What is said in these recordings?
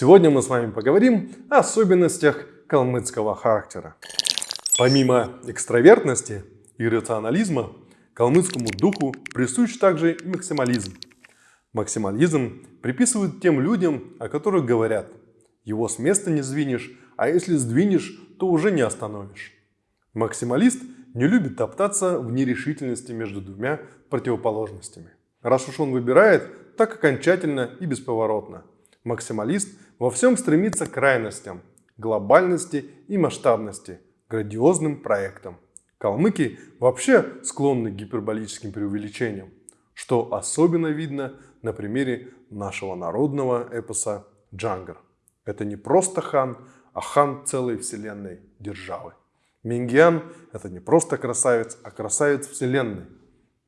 Сегодня мы с вами поговорим о особенностях калмыцкого характера. Помимо экстравертности и рационализма, калмыцкому духу присущ также и максимализм. Максимализм приписывают тем людям, о которых говорят «его с места не сдвинешь, а если сдвинешь, то уже не остановишь». Максималист не любит топтаться в нерешительности между двумя противоположностями. Раз уж он выбирает, так окончательно и бесповоротно – Максималист во всем стремится к крайностям, глобальности и масштабности, грандиозным проектам. Калмыки вообще склонны к гиперболическим преувеличениям, что особенно видно на примере нашего народного эпоса «Джангар». Это не просто хан, а хан целой вселенной державы. Мингиан – это не просто красавец, а красавец вселенной.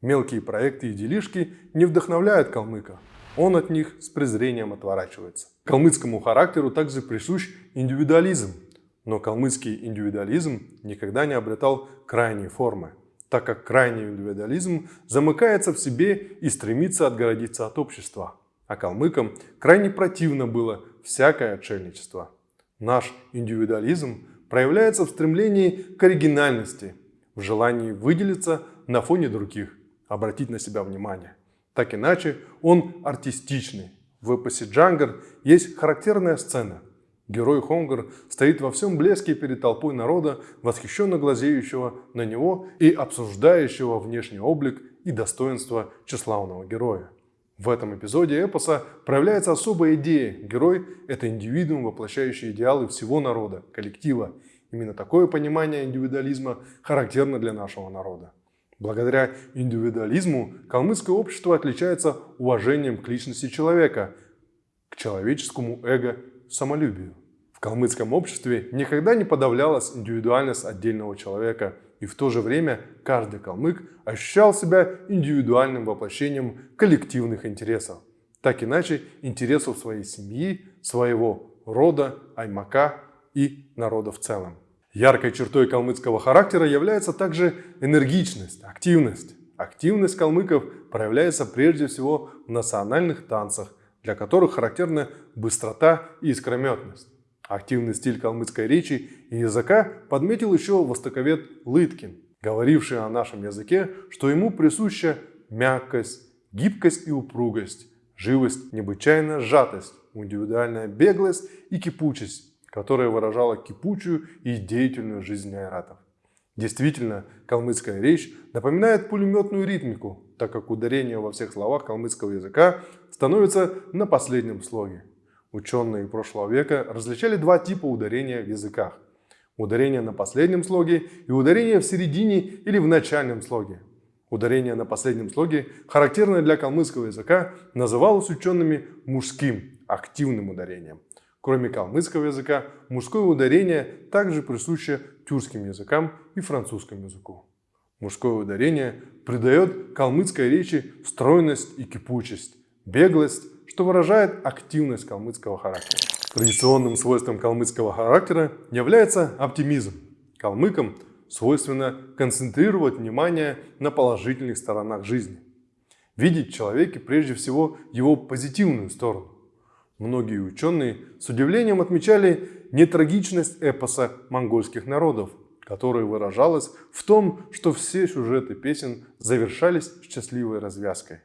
Мелкие проекты и делишки не вдохновляют калмыка, он от них с презрением отворачивается. Калмыцкому характеру также присущ индивидуализм, но калмыцкий индивидуализм никогда не обретал крайней формы, так как крайний индивидуализм замыкается в себе и стремится отгородиться от общества. А калмыкам крайне противно было всякое отшельничество. Наш индивидуализм проявляется в стремлении к оригинальности, в желании выделиться на фоне других, обратить на себя внимание. Так иначе, он артистичный. В эпосе Джангар есть характерная сцена. Герой Хонгар стоит во всем блеске перед толпой народа, восхищенно глазеющего на него и обсуждающего внешний облик и достоинство тщеславного героя. В этом эпизоде эпоса проявляется особая идея. Герой – это индивидуум, воплощающий идеалы всего народа, коллектива. Именно такое понимание индивидуализма характерно для нашего народа. Благодаря индивидуализму калмыцкое общество отличается уважением к личности человека, к человеческому эго, самолюбию. В калмыцком обществе никогда не подавлялась индивидуальность отдельного человека, и в то же время каждый калмык ощущал себя индивидуальным воплощением коллективных интересов. Так иначе интересов своей семьи, своего рода, аймака и народа в целом. Яркой чертой калмыцкого характера является также энергичность, активность. Активность калмыков проявляется прежде всего в национальных танцах, для которых характерна быстрота и искрометность. Активный стиль калмыцкой речи и языка подметил еще востоковед Лыткин, говоривший о нашем языке, что ему присуща мягкость, гибкость и упругость, живость, необычайная сжатость, индивидуальная беглость и кипучесть, которая выражала кипучую и деятельную жизнь айратов. Действительно, калмыцкая речь напоминает пулеметную ритмику, так как ударение во всех словах калмыцкого языка становится на последнем слоге. Ученые прошлого века различали два типа ударения в языках. Ударение на последнем слоге и ударение в середине или в начальном слоге. Ударение на последнем слоге, характерное для калмыцкого языка, называлось учеными мужским, активным ударением. Кроме калмыцкого языка, мужское ударение также присуще тюркским языкам и французскому языку. Мужское ударение придает калмыцкой речи стройность и кипучесть, беглость, что выражает активность калмыцкого характера. Традиционным свойством калмыцкого характера является оптимизм. Калмыкам свойственно концентрировать внимание на положительных сторонах жизни. Видеть в человеке прежде всего его позитивную сторону. Многие ученые с удивлением отмечали нетрагичность эпоса монгольских народов, которая выражалась в том, что все сюжеты песен завершались счастливой развязкой.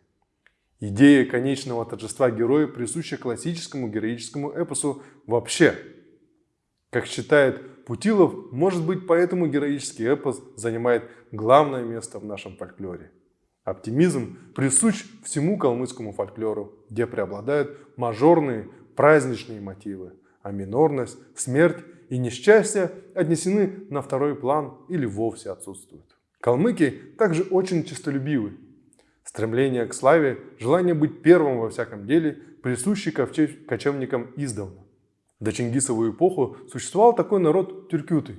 Идея конечного торжества героя присуща классическому героическому эпосу вообще. Как считает Путилов, может быть поэтому героический эпос занимает главное место в нашем фольклоре. Оптимизм присущ всему калмыцкому фольклору, где преобладают мажорные праздничные мотивы, а минорность, смерть и несчастье отнесены на второй план или вовсе отсутствуют. Калмыки также очень честолюбивы. Стремление к славе, желание быть первым во всяком деле присущи кочевникам издавна. До Чингисову эпоху существовал такой народ тюркюты.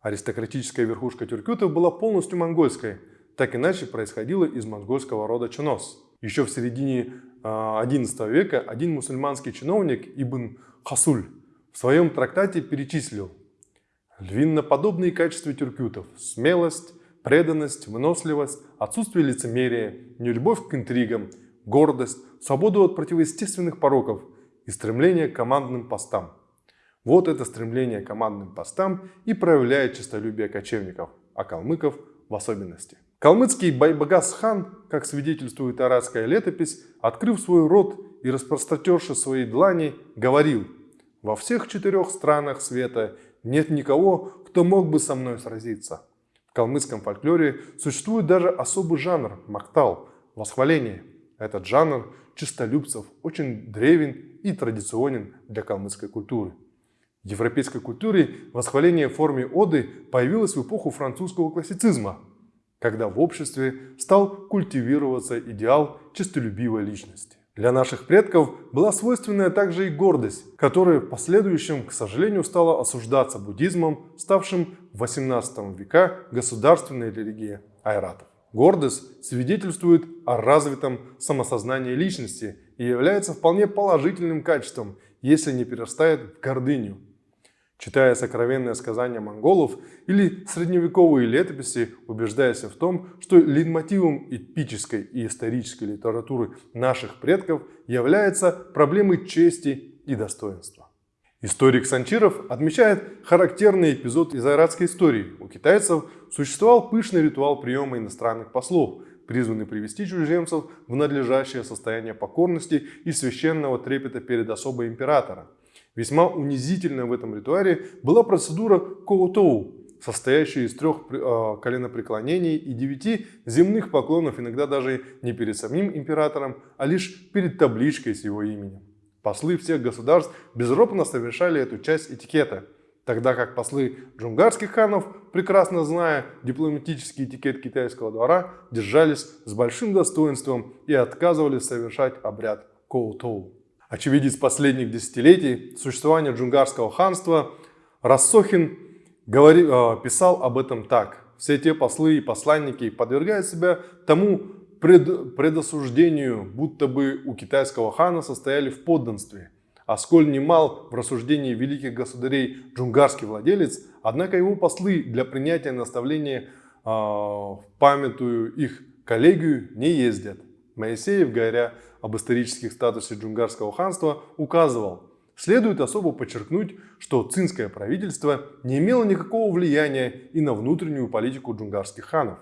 Аристократическая верхушка тюркютов была полностью монгольской – так иначе происходило из монгольского рода Чонос. Еще в середине XI а, века один мусульманский чиновник Ибн Хасуль в своем трактате перечислил львиноподобные качества тюркютов – смелость, преданность, выносливость, отсутствие лицемерия, нелюбовь к интригам, гордость, свободу от противоестественных пороков и стремление к командным постам. Вот это стремление к командным постам и проявляет честолюбие кочевников, а калмыков в особенности. Калмыцкий Байбагас-хан, как свидетельствует арабская летопись, открыв свой рот и распростратерши свои длани, говорил «Во всех четырех странах света нет никого, кто мог бы со мной сразиться». В калмыцком фольклоре существует даже особый жанр – мактал – восхваление. Этот жанр чистолюбцев очень древен и традиционен для калмыцкой культуры. В европейской культуре восхваление в форме оды появилось в эпоху французского классицизма, когда в обществе стал культивироваться идеал честолюбивой личности. Для наших предков была свойственная также и гордость, которая в последующем, к сожалению, стала осуждаться буддизмом, ставшим в 18 века государственной религией айратов. Гордость свидетельствует о развитом самосознании личности и является вполне положительным качеством, если не перерастает в гордыню. Читая сокровенное сказание монголов или средневековые летописи, убеждаясь в том, что лейтмотивом эпической и исторической литературы наших предков является проблемы чести и достоинства. Историк Санчиров отмечает характерный эпизод из айратской истории. У китайцев существовал пышный ритуал приема иностранных послов, призванный привести чужеземцев в надлежащее состояние покорности и священного трепета перед особой императора. Весьма унизительной в этом ритуале была процедура коутоу, состоящая из трех э, коленопреклонений и девяти земных поклонов, иногда даже не перед самим императором, а лишь перед табличкой с его именем. Послы всех государств безропотно совершали эту часть этикета, тогда как послы джунгарских ханов, прекрасно зная дипломатический этикет китайского двора, держались с большим достоинством и отказывались совершать обряд коутоу. Очевидец последних десятилетий существования джунгарского ханства Рассохин говори, э, писал об этом так. Все те послы и посланники подвергают себя тому пред, предосуждению, будто бы у китайского хана состояли в подданстве. А сколь немал в рассуждении великих государей джунгарский владелец, однако его послы для принятия наставления э, в памятую их коллегию не ездят. Моисеев, говоря об исторических статусе джунгарского ханства, указывал, следует особо подчеркнуть, что цинское правительство не имело никакого влияния и на внутреннюю политику джунгарских ханов.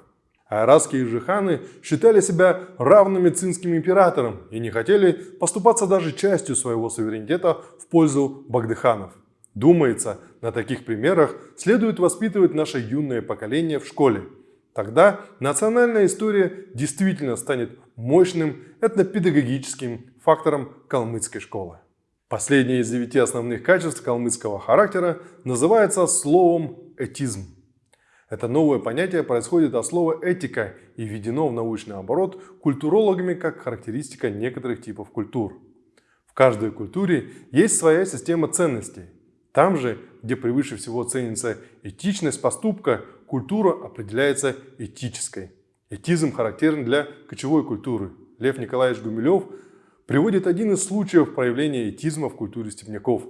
Айратские же ханы считали себя равными цинским императорам и не хотели поступаться даже частью своего суверенитета в пользу багдыханов. Думается, на таких примерах следует воспитывать наше юное поколение в школе. Тогда национальная история действительно станет мощным этнопедагогическим фактором калмыцкой школы. Последнее из девяти основных качеств калмыцкого характера называется словом «этизм». Это новое понятие происходит от слова «этика» и введено в научный оборот культурологами как характеристика некоторых типов культур. В каждой культуре есть своя система ценностей. Там же, где превыше всего ценится этичность поступка, культура определяется этической. Этизм характерен для кочевой культуры. Лев Николаевич Гумилев приводит один из случаев проявления этизма в культуре степняков.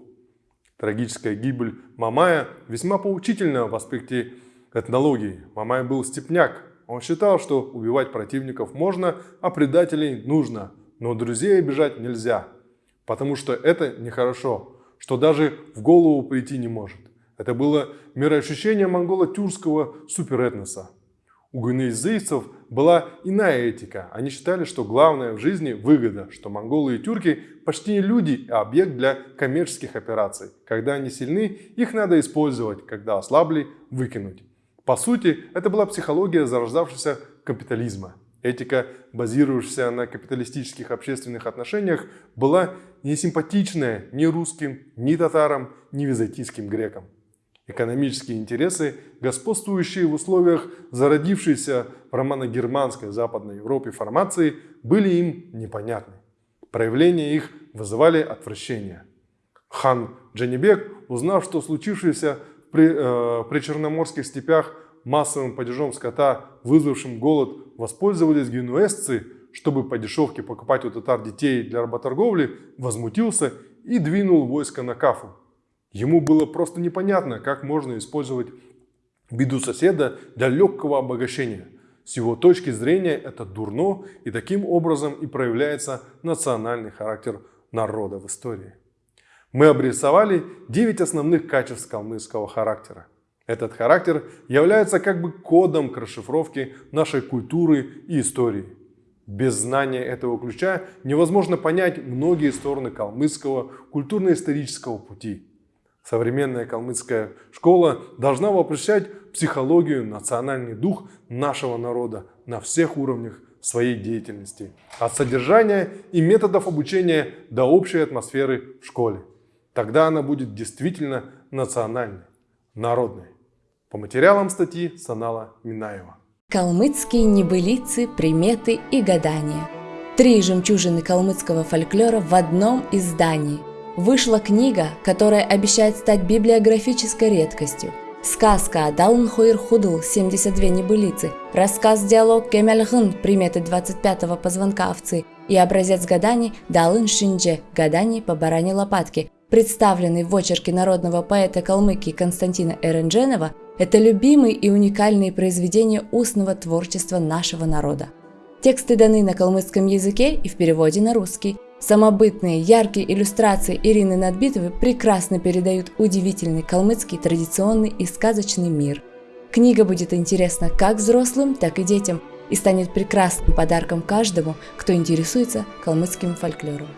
Трагическая гибель Мамая весьма поучительна в аспекте этнологии. Мамай был степняк. Он считал, что убивать противников можно, а предателей нужно. Но друзей обижать нельзя, потому что это нехорошо, что даже в голову прийти не может. Это было мироощущение монголо-тюркского суперэтноса. У гуинейзейцев была иная этика. Они считали, что главное в жизни выгода, что монголы и тюрки почти не люди, а объект для коммерческих операций. Когда они сильны, их надо использовать, когда ослабли – выкинуть. По сути, это была психология зарождавшегося капитализма. Этика, базирующаяся на капиталистических общественных отношениях, была не симпатичная ни русским, ни татарам, ни византийским грекам. Экономические интересы, господствующие в условиях зародившейся в романо-германской Западной Европе формации, были им непонятны. Проявления их вызывали отвращение. Хан Джанибек, узнав, что случившееся при, э, при черноморских степях массовым падежом скота, вызвавшим голод, воспользовались генуэзцы, чтобы по дешевке покупать у татар детей для работорговли, возмутился и двинул войско на Кафу. Ему было просто непонятно, как можно использовать беду соседа для легкого обогащения. С его точки зрения это дурно, и таким образом и проявляется национальный характер народа в истории. Мы обрисовали 9 основных качеств калмыцкого характера. Этот характер является как бы кодом к расшифровке нашей культуры и истории. Без знания этого ключа невозможно понять многие стороны калмыцкого культурно-исторического пути. Современная калмыцкая школа должна воплощать психологию, национальный дух нашего народа на всех уровнях своей деятельности. От содержания и методов обучения до общей атмосферы в школе. Тогда она будет действительно национальной, народной. По материалам статьи Санала Минаева. Калмыцкие небылицы, приметы и гадания. Три жемчужины калмыцкого фольклора в одном издании. Вышла книга, которая обещает стать библиографической редкостью. Сказка Далн Хойр Худл 72 небылицы, рассказ-диалог Кемельхын приметы 25-го позвонка овцы и образец гаданий Далын Шиндже гаданий по баране лопатки, представленный в очерке народного поэта Калмыкии Константина Эрендженова это любимые и уникальные произведения устного творчества нашего народа. Тексты даны на калмыцком языке и в переводе на русский. Самобытные, яркие иллюстрации Ирины Надбитовой прекрасно передают удивительный калмыцкий традиционный и сказочный мир. Книга будет интересна как взрослым, так и детям и станет прекрасным подарком каждому, кто интересуется калмыцким фольклором.